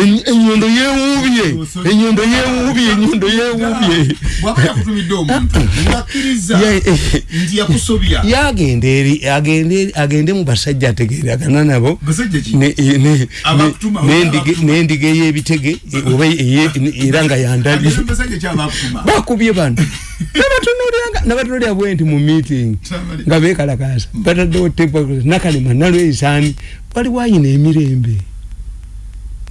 enyondo yewubye enyondo yewubye enyondo yewubye yagenda eri agende mu basajja ategeeragana nabo. N'endiga ey'ebitege oba era nga yandabye. Bakubye bano. Nabatunulira bwe nti mu meeting nga bekalakasa bataddewo nakalema nalweisaani waliwo ayina emirembe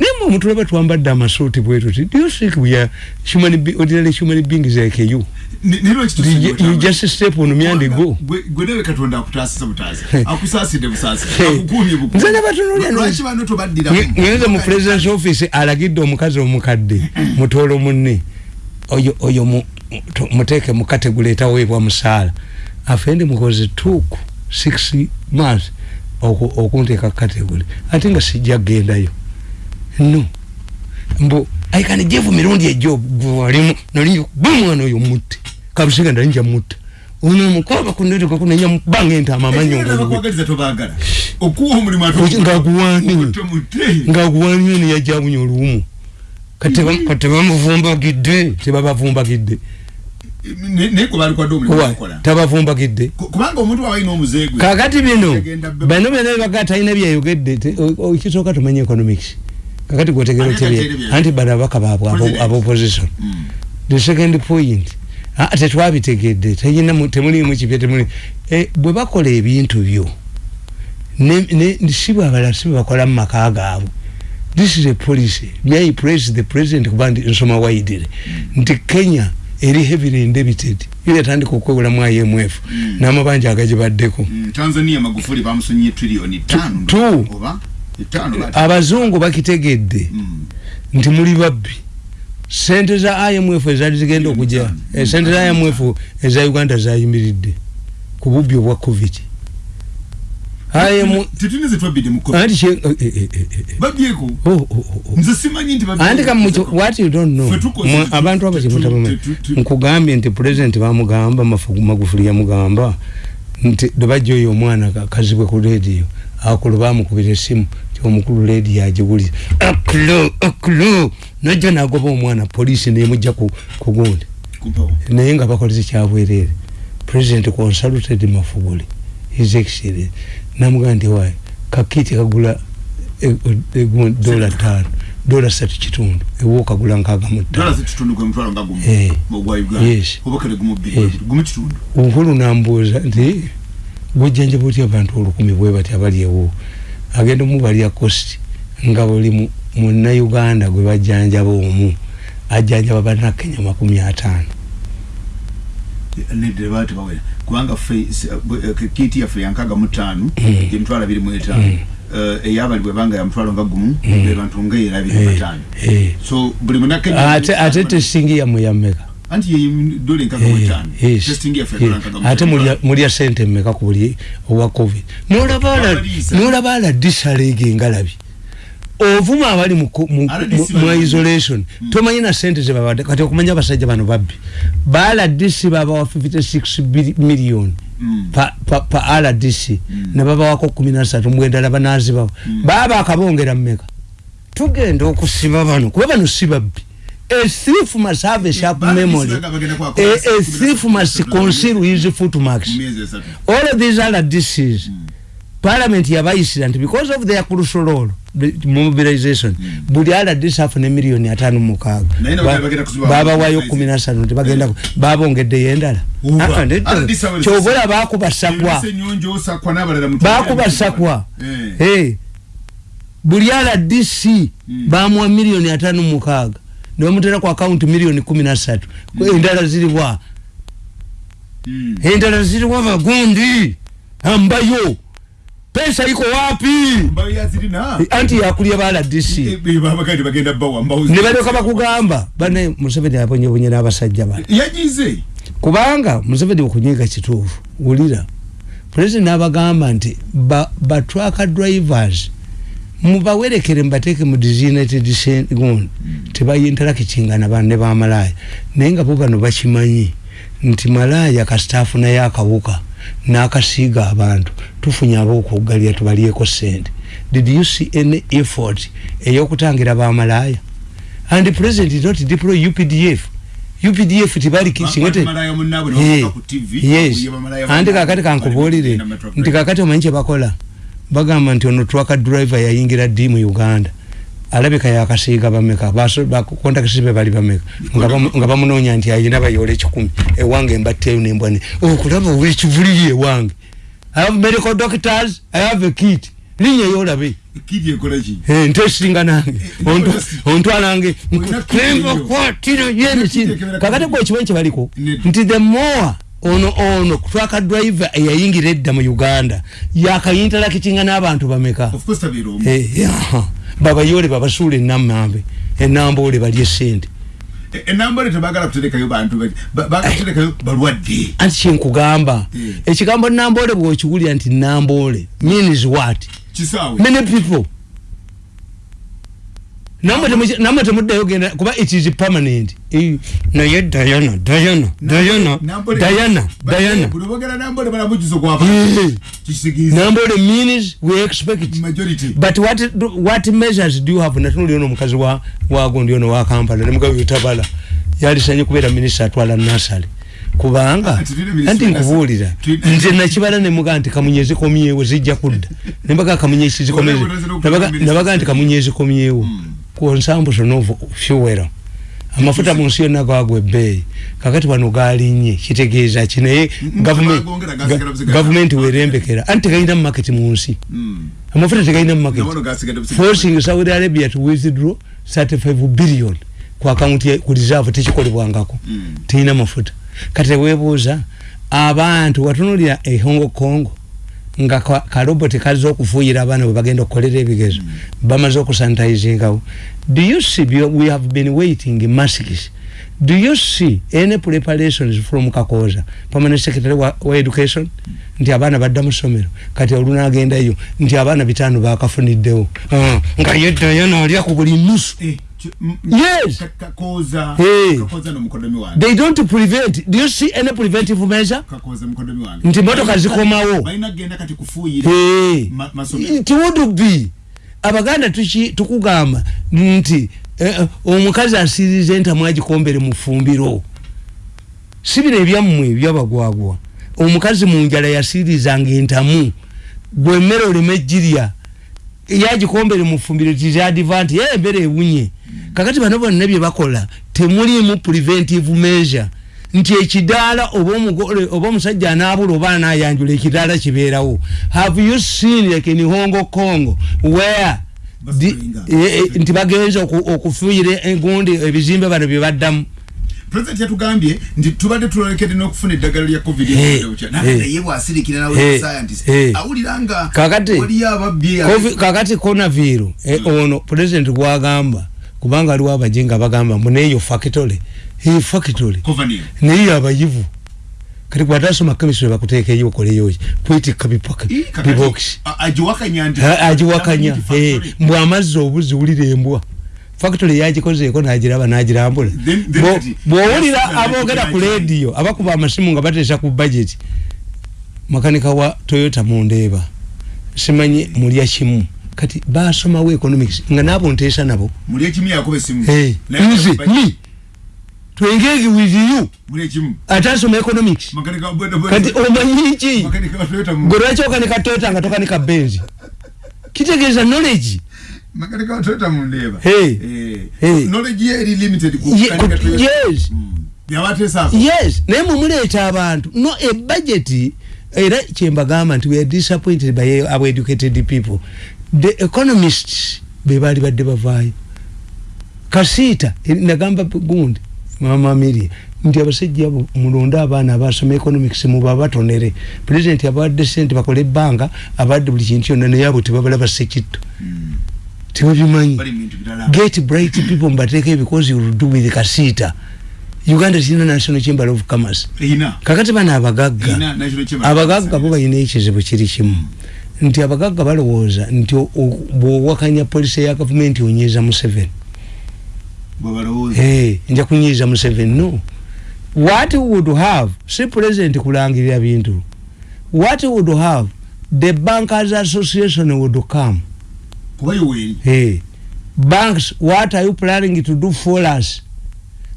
naye mu omutule batwambadde amasuuti bwetuti do you think we are human be ordinary human beings like you? You just step on me and go. Gwenewe katonda akutasisa butazi akusaside busasi nze nabatunulira mu president's office alagidde omukazi omukadde mutoolo munne. Oyo oyo muteeke mu kategule etaweebwa musaala. Afendi mukoze tuuku six months okunteeka kategule ate nga sijja gendayo no. Mbo i can give mirundi a job walimu nalinyo bamwana oyo mutte kabusiga ndalinja mutta ono mukoba kunete kwa kuna nyamu bange nta mamanyo nga guwani nga guwani ni ya jabu nyolumu kateba mvumba gide. Teba bavumba gide. Neko bali kwa domi wakola tabavumba gide. Kubanga omuntu wawe ino muzegwe kakati bino bano bino bagata ina bya yogedde okisoka tumanye economics kakati kwetegera tebye anti bana bakaba abo opposition mm. the second point tetwabitegedde teyina temulimu kipya temuli e, bwe bakola ebintu byo si bwabala si bwebakola mu maka gaabwe. This is a policy. May I praise the president kuba ndi nsoma waidire? Mm. nti kenya eri heavily indebited ile yatandika okwewulamu IMF mm. n'amabanja agagibaddeko. Mm. Tanzania Magufuli bamusonyiye trillioni 5 oba abazungu bakitegedde mm. nti muli babbi. Sente za imf ezali zigenda okujja. eh, sente za imf eza uganda zayimiridde ku bubbi obwa covid. Abantu kimutamume nkugambye nti pulezidenti bamugamba magufuli yamugamba nti debajja oyo omwana kazibwe ku rediyo akulu bamukubira esimu omukulu ledi yagiwulira akulo akulo najja nagoba omwana polisi nemujja kugundi naye nga bakoleze kyabwerere. President consulted mafuguli his excellence namugaa nti waye kakiti kagula dola tano dola satu kitundu ewo okagula nkaaga muttaonkulu nambuuza nti gujjanjaba otya abantu olukumi bwe bati abali ewo agenda omubalya kosti nga buli munnauganda gwe bajjanjaba omu ajjanjaba bannakenya makumi ataano. Kubanga kiti yaffe yankaga mutaano emitwalo abiri mu etaano. Eyabali bwebanga yamutwalo nga gumu bebantu nga erabiri bataano. so buli munakenya ate tesingi yamwe yammeka ate mulya sente mmeka ku buli owa covid? Nolaba aladdisalege ngalabi. Ovuma abali mu isolation. Tomanyi na sente zebabadde kati okumanya abasajja bano babbi. Baladisi babawa 56 million. Pa rdc nebabawako 13 mwendala banazibawo baba akabongera mmeka. Tugenda okusiba bano kuba bano si babbi a thief must have a sharp memory. A, a thief must conceal his footmarks. All of these are diseases. Mm. Parliament yabayisira nti because of their crucial role mobilization mm. buli ala disafu ne milioni atano mukaga baba wayo kumi na sanu nti bagenda babongedde yendala kyobola bakubasakwa bakubasakwa hey buli ala DC mm. bamwa milioni niwamutera kwa account milioni kumi na satu mm. endala ziliwa mm. endala ziliwa magundi ambayo. Pesa iko wapi? Anti yakulia bala DC nibaleka bakugamba. Bane Museveni aponye bunye n'abasajja yajize kubanga Museveni okunyiga kituufu ulira. President abagamba nti ba, ba trucker drivers mubawerekere mbateeke mu designated gun tebayinterakitingana banne bamalaya naye nga bo bano bakimanyi nti malaya kasitaafu naye akawuka n'akasiiga abantu. Tufunye ab'okuggalira tubalyeko sente did you see any effort eyokutangira bamalaya and the president did not deploy updf updf tibali kisingete yes. andi kakati kankubulire nti kakati omanyi kyebakola bagamba nti ono twaka driver yayingira ddi mu uganda. Alabika yakasiiga bameka bakontakisi be bali bameka. Nga bamunoonya nti ayina bayola ekikumi ewange embatteyo nembwane okulaba owekivuliri ewange. I have medical doctors i have a kit. Linnya yolabe ntesinga nange. Ontwalange nkwatira yenesini kakati gwekimanyi kyebaliko nti the more ono ono twaka driver eyayingira edda mu uganda yakayintalakitinga n'abantu bameka? Babayole babasuula enamambe enambole balye sente enambole tebagala kuterekayo bantu bagaterekayo balwadde. Anti kyenkugamba ekigambo nambole bwokiwulira nti nambole means what? Many people namwe temuddayo genda kuba it is permanent. Naye diana diana diana diana diana. nambole means we expect. But what, what measures do you have? Natunuli ono omukazi wagundi ono wa kampala nemugabe utabala yalisanye kubeera minisita atwala nasale kubanga anti nkubuulira nze nakibala nemuga nti kamunye zikomyewo zijja kudda. Nembaga kamunye zikomyewo nabaga nti kamunye zikomyewo consumption of fuel amafuta mu nsi yonna gagwa ebbeeyi kakati wano galinye kitegeeza ki? Naye gavumenti werembekera anti tegalina mumaket mu nsi? Amafuta tegalina mumaket forcing saudi arabia to withdraw 35 billion ku akaunti ku reserve tekikolebwangako. Teyina mafuta. Kati teweebuuza abantu watunulira e hongo congo nga karoboti kaza okufuuyira abaana bwe bagenda okukolera ebigezo mm. bamaze okusanitizingawo do you see we have been waiting masks do you see any preparations from kakoza permanent secretary wa, wa education nti abaana badda mu ssomero kati olunagendayo nti abaana bitaano bakafuniddewo uh, nga yeddayana alya ku buli nusu eh. Yes! kakoza hey. kakoza no mkodomi wange they don't prevent do you see any preventive measure? Kakoza mkodomi wange nti motoka zikomawo baina genda kati kufuyira hey. masomero. It would be? Abaganda tuki tukugamba nti eh, omukazi asirize entamu agikombere mu ffumbiro si bino ebyammwe ebyabagwagwa. Omukazi mu njala yasirizanga entamu. Gwe emmere oleme ejjirya yagikombere mu ffumbiro tizadvanti ye embere ewunye kakati bano bonna bye bakola temulimu preventive measure. Nti ekidaala oba omugole oba omusajja anaabula oba anayanjula ekidaala kibeerawo. Have you seen like in hongo congo where e, e, nti bagenza okufuuyira egundi ebizimbe bano bye baddamu? President yatugambye nti tubadde tulolekere n'okufuna eddagala lya covid naye bwasirikira nawe scientist awulira nga kakati konaviru e, hmm. ono president gwagamba kubanga aliwo abaje nga bagamba muneeyo factory. Eyo factory. Naye abayivu. Kati bwatasoma chemistry bakuteekeyo okoleyoki kwetikka bipaka bibox. Agiwakanya mbw amazzi obuzi wulira embwa. Factory yagikozeeko nagiraba nagirambula. Bwowulira aboogera ku lediyo abakuba amasimu nga bateesa ku budget makanika wa toyota mundeeba simanyi mulya kimu kati basomawo economics nga nabo nteesa nabo. Nze mi twengege with you. Atasoma economics. Kati omanyi ki? Gwe lwaki okanika toyota nga tokanika benzi kitegeeza knowledge. Makanika wa toyota mundeeba hey. hey. knowledge ye eri limited yes. Mm. yes naye mumuleeta abantu. No ebudgeti era kyembagamba nti we are disappointed by our educated people the economists bebali badde bavaayo. Kasiita nagamba gundi mama miri nti abasajja mulonde abaana abasoma economics muba batonere. President abawadde sente bakole ebbanga abawadde buli kintu kyonna naye abo tebabalaba sekitto mm. tebabimanyi. Get bright people mbateeke because you will do with kasiita. Uganda tina national chamber of commerce. Kakati bana abagagga. Abagagga bo balina ekizibu kiri kimu nti abagagga balowooza nti bwowakanya polisi ya gavumenti onyiiza museveni. Nja kunyiiza museveni no. What would have si president kulangirira bintu. What would have the bankers association would come. Hey. banks what are you planning to do for us?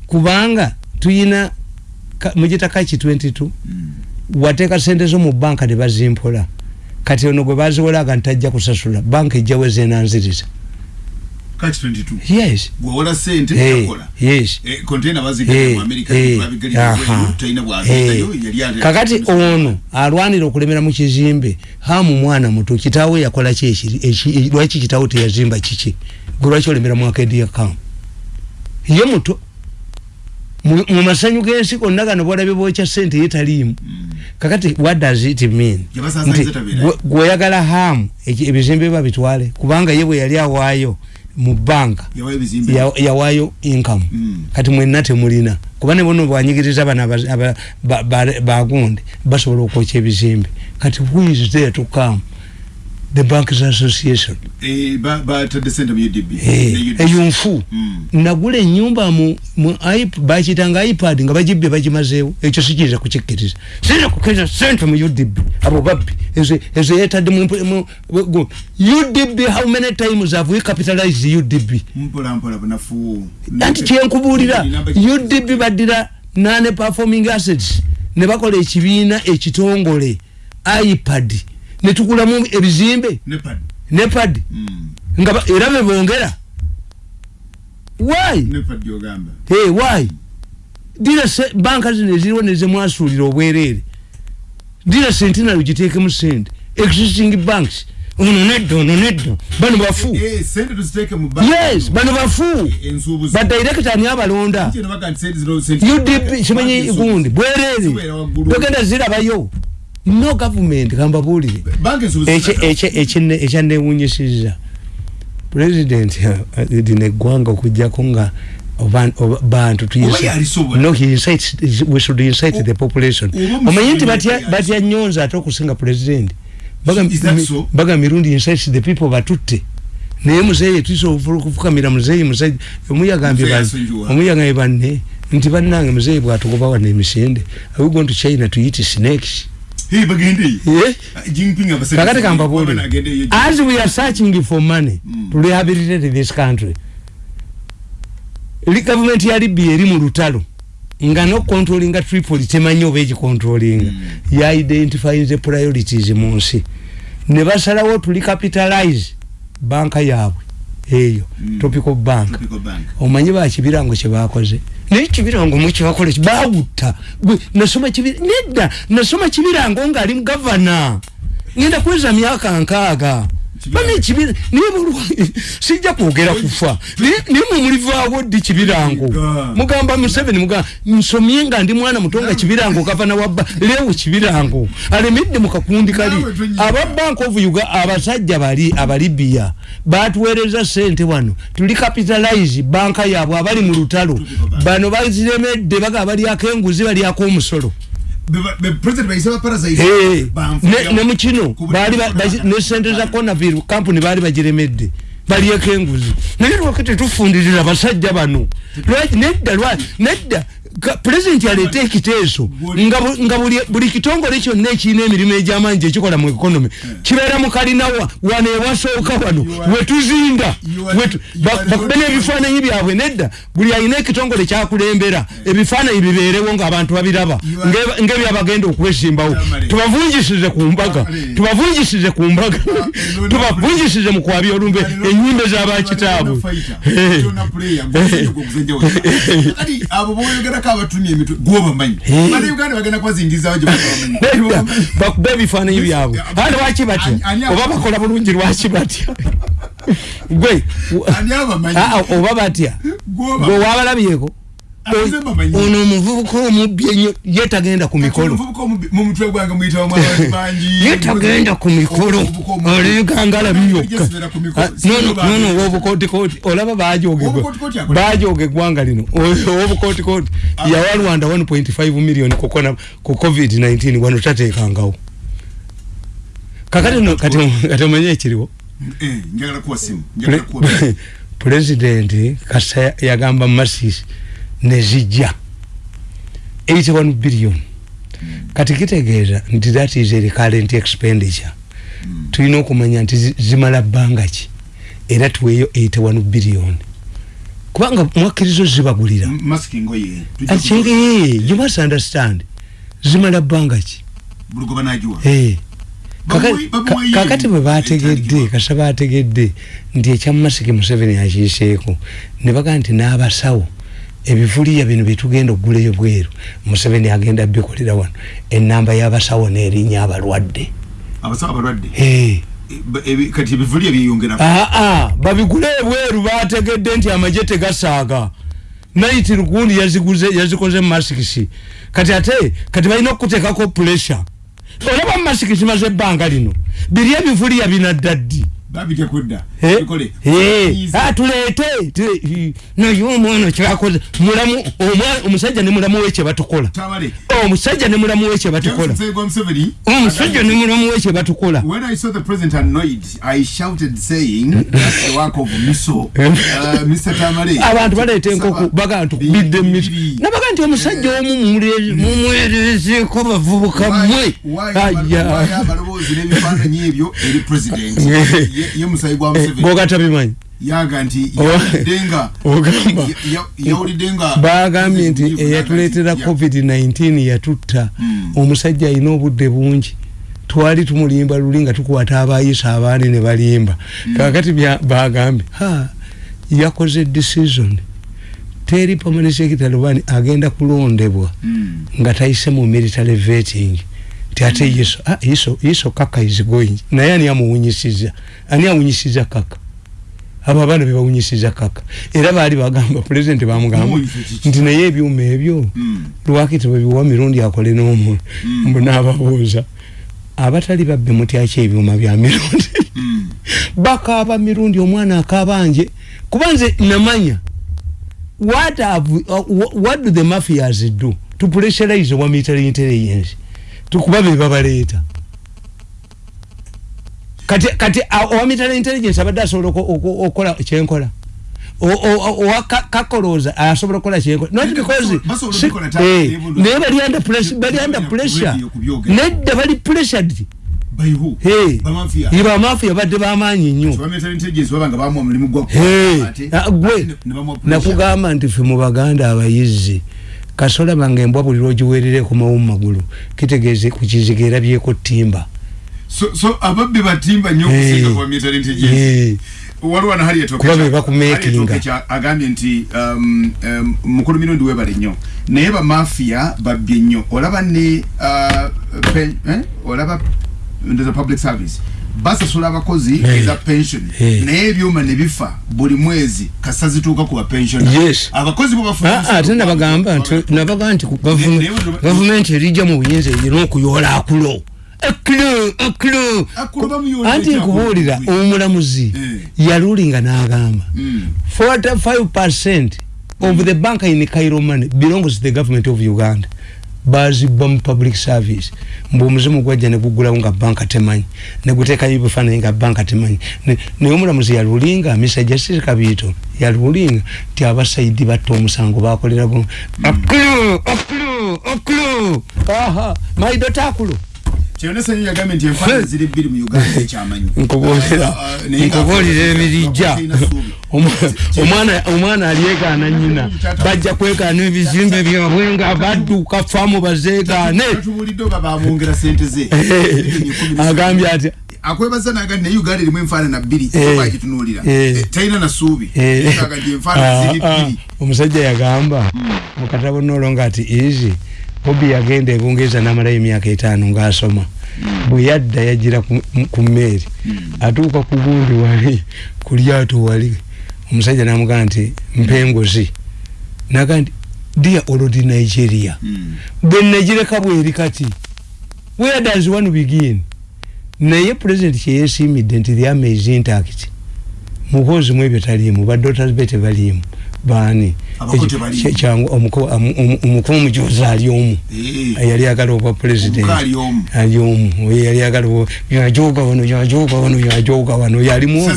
Kubanga tuyina mujita kachi 22 mm. wateka sente zo mu banka ne bazimpola kati ono gwe baziwolaga ntajja kusasula banka kachi 22 yes. Gwewola sente hey, yakola yes. E, container bazigala hey, mu amerika hey, babigala aha. hey. kakati ono alwanira okulemera mu kizimbe hamu mwana muto kitawe yakola ki lwaki kitawe teyazimba kiki? Gwe lwaki olemera mu akedia kam ye muto. Mu masanyu gensi konna gano bwalabye bwokya sente yetaliimu kakati what does it mean? Nti gweyagala hamu ebizimbe biba bitwale kubanga ye bwe yali awaayo mu banka yawayo income. Mm. kati mwenna temulina. Kuba ne bono bwanyigiriza bano bagundi basobola okwokya ebizimbe. Kati who is there to come the bankers association. Eyunfu nagula enyumba bakitanga ipad nga bagibye bagimazeewo. Ekyo sikiriza kukikkiriza. Sira kukiriza sente mu udb abo babbi. Ezo yetadde udb how many times have we capitalized udb anti kyenkubuulira udb baddira nane performing assets ne bakola ekibiina ekitongole ipad netukulamu ebizimbe. Nepad. Mm. nga era bebongera why? Hey, why? Dira banka zino eziriwo nezemwasuulira obwerere dira sentinary giteekemu sente. Existing banks. Ono nedda ono nedda. Bano bafu. Yes bano bafu. Badirekita ani abalonda. Udp kimanyi gundi bwerere togenda zirabayo no government kamba bulire ekyanewunyisiza president dine eggwanga okujjako nga bantu the population. Omanyi nti batya nyonza ate okusinga president? Baga mirundi incites the people batutte. Naye muzeeyi tuisobola okufukamira muzeeyi musajja omuyagambye banne nti bannange muzeeyi bwatugobawa nemisinde. Are we going to china to eat snakes Hey, bagende. Yeah. Jinping. Kakati kamba bodi. As we are searching for money mm. to rehabilitate this country. Li government ya Libya eri mu lutalo. Nga no controlling Tripoli temanyo beji controlling. Mm. Ya identify the priorities mu nsi. Ne basalawo to recapitalize banka yabwe. Eyo. Mm. Tropical Bank. Omanyi ba kibirango kye bakoze. Naye kibirango mwekibakola bawutta nasoma kibira nedda nasoma kibirango ngaali mugavana. Ngenda kweza myaka nkaaga bane kibira naye bulwa sijja kwogera kufa. Naye mumulivaawo ddi kibirango mugamba museveni mugamba nsomye nga ndi mwana mutonga kibirango gavana wabba leewo kibirango alemedde mukakundi kali. aba bank of uga abasajja bali abalibiya batuweereza sente wano. Tuli capitalize banka yaabwe abali mu lutalo. Bano baziremedde baga balyako enguzi balyako omusolo nemukino nesente za conavir kampuni baali bagiremedde balyeko enguzi. Naye lwake tetufundirira basajja bano? Nedda nedda pulezidenti aleeta ekiteeso nga buli kitongole kyonna ekirina emirimu egy'amaanyi ekikola mu ekonomi kibeera mu kalinawa wano ewasooka wano wetuzinda bakube n'ebifaananyi byabwe nedda buli alina ekitongole kyakulembera ebifaananyi bibeerewo ng'abantu babiraba ng'ebyabagenda okubesimbawo tubavungisize ku mbaga tubavungisize ku mbaga tubavungisize mu kwabya olumbe enyimbe z'abakitaabwe baliko abatumye emitwe gwobamanyi bali uganda bagenda kubazingizawo gyebamanyi bakuba ebifaananyi byabwe. Ate lwaki batya oba bakola bulungi lwaki batya gwe oba batya? Gwe wabalabyeko ono omuvubuka omubbi ennyo yetagenda ku mikolo. yetagenda ku mikolo. Olegangala byokka nono owobukotikoti olaba bajogegwa bajoga eggwanga lino. Owobukotikoti yawa rwanda 1.5 million ku covid-19 wano tatekangawo kakati omanye ekiriwo? Pulezidenti kasa yagamba masisi nezijja 81 billion. Kati kitegeeza nti that is a recurrent expenditure. Tulina okumanya nti zimala bbanga ki? Era tuweeyo 81 billion. Kubanga mwakkirizo zibagulira. You must understand. Zimala bbanga ki? Kakati bwe bategedde kasa bategedde nti ekyamasiki museveni akiiseeko ne bagaa nti n'abasawo ebivuliya bino byetugenda okugulayo bweru. Museveni agenda bikolera wano. Enamba y'abasawo n'erinnya abalwadde. Babigule ebweru bategedde nti amaje tegasaaga. Naiti lugundi yazikoze masikisi. Kati ate kati balina okutekako pressure. Olaba masiki zimaze ebbanga lino. Biri ebivuliya binaddaddi tuleete. Naye omwana kyakoze. Mulamu omusajja ne mulamu we kyebatukola omusajja ne mulamu we kyebatukola omusajja ne mulamu we kyebatukola abantu baleeta enkoku baga ntukubidde emiso nabaga nti omusajja omu mumwerezeeko bavubuka mmwe bogatabimanyi bagambye nti eyatuleetera covid-19 yatutta. Hmm. omusajja alina obudde bungi. Twali tumulimba luli nga tukwata abayisa abaani ne balimba. Hmm. kakati bagambye yakoze decision. Teri pamane secretary wani agenda kulondebwa hmm. nga tayise mu military vetting ti ate yeso ah yeso yeso kaka is going. Naye ani amuwunyisiza? Ani awunyisiza kaka? Abo abaana bebawunyisiza kaka? Era baali bagamba president bamugamba nti naye ebyuma ebyo hmm. lwaki tebabiwa mirundi akole n'omu? Hmm. mbu n'ababuuza. Abatali babbe mutyaki ebyuma bya mirundi. Hmm. bakaaba mirundi omwana akabanje kuba nze namanya what, have, uh, what do the mafias do to pressurize wa military intelligence tukuba bebabaleeta kati kati owamitala intelligence abadde asobola okukola kyenkola. Owakakoloza asobola okukola kyenkola. Not because eh, naye bali under pressure. Nedda bali pressured. Bamafiya badde bamaanyi nnyo. Gwe. nakugamba nti fe mu baganda abayizzi kasola bange embwa buli lwogiwerere kumawo mumagulu kitegeeze kukiziga erabyeko timba so so ababbi batimba nnyo okusinga kwa military intelligence waliwo na hali yatokecha kuba bakumekinga agambye nti um, um, mukulu mirundi webale nnyo. Naye bamafia babbye nnyo. Olaba ne uh, pen, eh? olaba ndoza public service basasula abakozi hey. eza pension hey. naye ebyuma ne bifa buli mwezi kasa zituuka ku bapension yes. abakozi ate nabagamba nabaga nti gavumenti erijja mu buyinza erina okuyoola akulo anti nkubuulira omulamuzi yalulinga n'agamba mm. 45 percent of the bank in cairo money belongs to the government of uganda bazibwa mu public service. Mbu omuzimu gwajja negugulawo nga banka temanyi negutekayo ebifaananyi nga banka temanyi. Naye omulamuzi yalulinga misa justice kabiito yalulinga ti abasaidi batta omusango bakolera bu akulu akulu akulu aha maido takulo nkubuulira ebirijja omwana alyegaana nyina bajja kwegaana ebizimbe byabwe nga badduka famu bazeegaane. Agambye atya akwebaza naga ne uganda erimu enfaanana bbiri bakitunuulira talina nasuubi omusajja yagamba mukatabo nolonga ati easy bobi yagenda ebungereza namalayo emyaka etaano ngaasoma mm. bwe yadda yagira ku mmeeri mm. atuuka ku gundi wali ku lyato wali omusajja namugamba nti mpengozi naga nti dia olodi nigeria mm. bwe nagireka bweri kati where does one begin naye president kyeyesimidde nti the army is intact mukozi mu ebyo taliimu badotas be tebaliimu bani kyangu omukulu mujoza ali omu. Eh. yali agala obwa president. Ali omu. Yali agala yajoga wano yajoga wano yajoga wano yalimu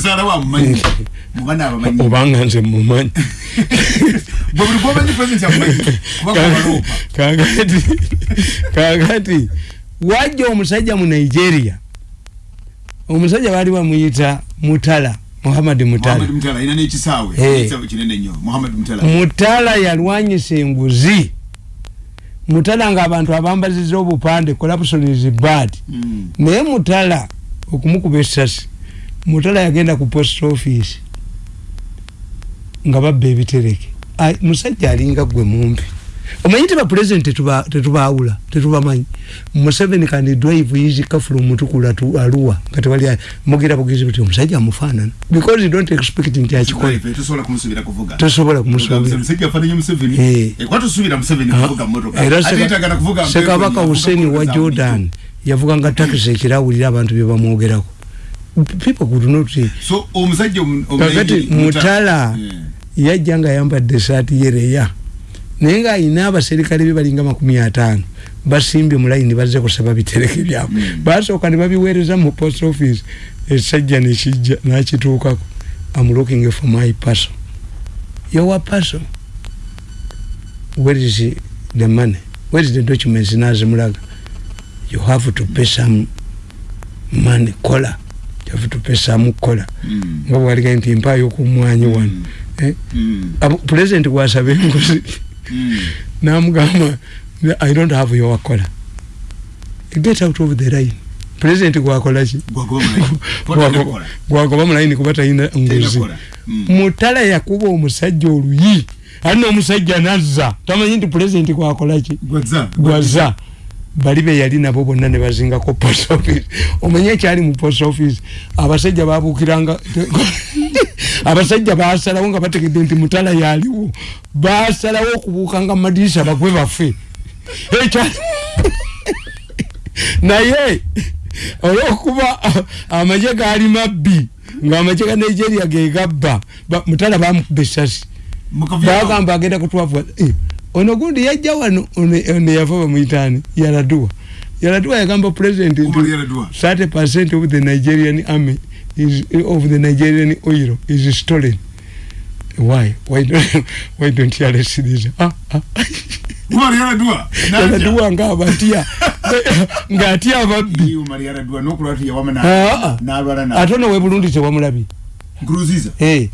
obanga nze mumanyi. Kakati wajja omusajja mu nigeria? Omusajja bali bamuyita mutala muhammad mutala. Mutala yalwanyisa enguzi mutala. Nga abantu abambaziza obupande corruption is bad mm. naye mutala okumukuba esasi mutala yagenda ku post office nga babba ebitereke. Musajja alinga gwe mumpi omanyi tiba president tetubawula tetubamanyi museveni kandi drive yizika from mutukula tu aluwa kati wali mugira bugezi buti omusajja amufaanana. Because you don't expect nti akikola tosobola kumusuubirasekabaka hussein wa jordan yavuganga takisi ekirawulira abantu byebamwogerako people could not kakati mutala yajja nga yambadde esaati yereya naye nga ayina abaserikale be balinga makumi ataano basimbye mulayini bazze kusaba bitereke byabwe mm. basooka ne babiweereza mu post office esajja nekijja nakituukako am looking for my person yowa person where is the money where is the documents nazimulaga you have to pay some money kola have to pay some kola mm. nga bwaliga nti mpayo kumwanyi wano mm. eh? president gwasaba enguzi. Namugamba i don't have your color get out of the line. President gwakola ki? Gwagoba mulayini kuba talina nguzi. mm. mutala yakuba omusajja oluyi ali nomusajja nazza. Tamanyi nti president gwakola ki? Gwaza bali be yali nabo bonna ne bazingako post office. Omanye ekyali mu post office abasajja babuukiranga abasajja basalawo nga bategedde nti mutala yaliwo basalawo okubuukanga mumadirisa bagwe bafe ekyali naye olwokuba amaje gaali mabbi ngaamaje ga nigeria gegabba mutala bamukuba esasi bagamba agenda kutwavuga eh, ono gundi yajja wano ono yava bamuyitani yaladua yaladua yagamba president 30 of the nigerian army is, of the nigerian oil is stolen. Why? Why don't, why don't you arrest this? Ah, ah. yaladua nga abatya nga atya ababbi. Ate ono we burundi tewamulabi. Eh.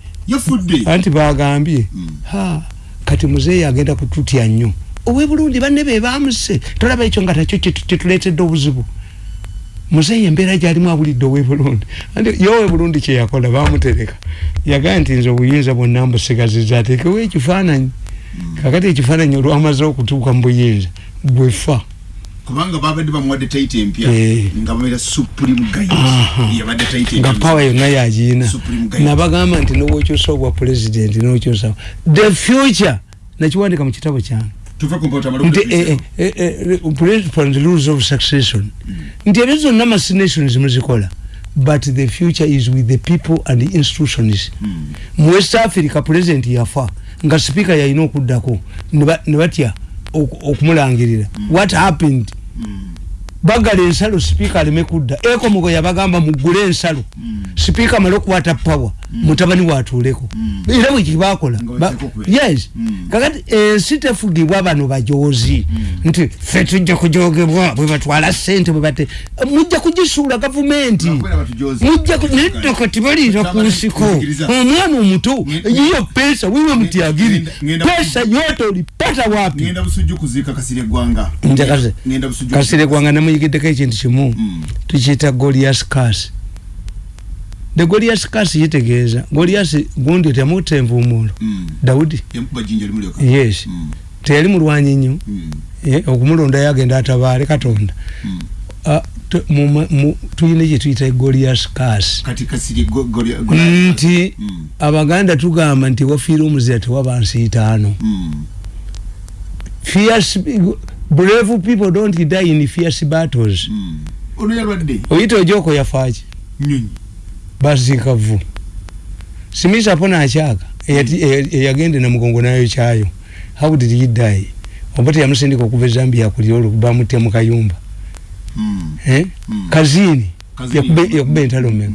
anti bagambye mm. Kati muzeeyi agenda kututya nnyo. Owe bulungi banne be bamuse tolaba ekyo nga takyo kyetuleetedde obuzibu. Muzeeyi embeera gyalimu abulidde owe bulungi yo owe bulungi kyeyakola bamutereka yagaa nti nze obuyinza bwonna mbusigaziza ateekewo ekifaananyi? Kakati ekifaananyi olwamaze okutuuka mu buyinza bwefa kubanga babadde bamuwadde taiti empya eh. nga babeera supreme guide yabadde taiti nga pawa yonna yagiina. Nabagamba nti nowokyusa obwa president nokyusa the future! Nakiwandika mu kitabo kyange. Eh, eh, rules of succession. Mm. nti ebyo zonna macinations muzikola but the future is with the people and the institutions. Mm. mu west africa president yafa nga speaker yalina okuddako ne batya okumulangirira. What happened? Bagala ensalo sipiika aleme kudda. Ekomugo yabagamba mugule ensalo. Sipiika amale okukwata pawa mm. Mutabani watuuleko mm. era bwekibakola yes. Mm. kakati ensi tefugibwa bano bajoozi. Mm. nti fe tujja kujogebwa bwe batwala sente bwe bate mujja kugisuula gavumenti. Mujja neddoko tibaliira ku nsiko. omwana omuto yiyo pesa wiwe mutyagiri pesa yote olipata wapi? kasire gwanga namuyigiddeko ekintu kimu. Mm. tukiyita golias cas the golias cas kitegeeza golias gundi temutta envumuulo mm. daudi yes. Mm. teyali mulwanyi nnyo. Eh, okumulonda yagenda atabaale katonda. Ah, tuyina kyetuyita golias cas nti abaganda tugamba nti wafiire omuzira tewaba nsi itaano brave people don't die in fierce battles. Mm. oyita ojoko yafaaki basika vu simisa pona akyaka eyagende namugongo nayo kyayo how did he die? Oba teyamusindika okuva ezambia kulya olwo bamutya mu kayumba. Mm. eh? mm. kazini. Yakuba entalo mega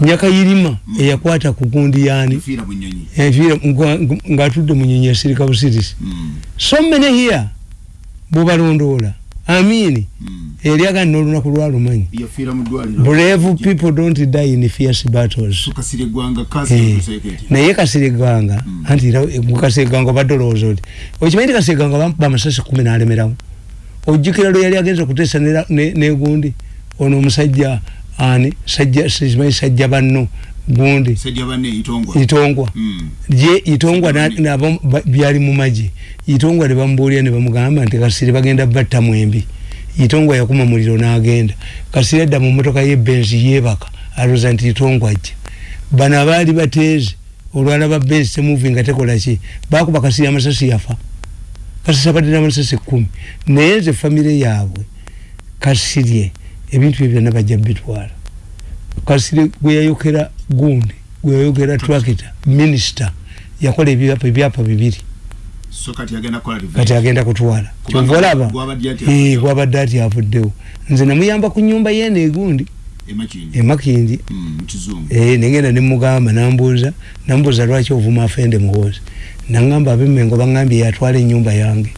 nyakayirima eyakwata ku gundi yani ngaatudde munyonyi yasirika busirisi so many here bobalondoola amini Mm. Eri agani n'olunaku lwalumanyi mu ddwaliro. Brave people don't die in fierce battles. So kasire gwanga Eh, naye kasiriganga anti era kasiriganga obadde olowooza oti okimanyi nti kasiriganga bamukuba amasasi kumi n'alemerawo ojjukira lwe yali agenza okuteesa ne- ne- negundi ono omusajja ani? Sajja simanyi sajja banno gundi. Banne itongwa. Ye itongwa ba- byali mu magye itongwa ne bamubuulira ne bamugamba nti kasiri bagenda batta mwembi itongwa yakuma muliro n'agenda. Kasiri adda mu motoka yebenzi yeebaka alooza nti itongwa ajja bano abaali bateeze olwalaba benzi temuvi nga tekola ki? Bakuba kasiri amasasi yafa. Kasisi abadde n'amasasi kumi naye nze famire yaabwe kasirye ebintu bye byonna bajja bitwala kasiri gwe yayokera gundi gwe yayokera trakita minisita yakola ebyapa bibiri so kati agenda kutwala. Kyova olaba gwabadde ati avuddewo. nze namuyamba ku nyumba yeeno egundi emakindi emakindi Mm, negenda nemugamba nambuuza nambuuza lwaki ovuma afende muhoozi nangamba abemengo bangambye yatwala enyumba yange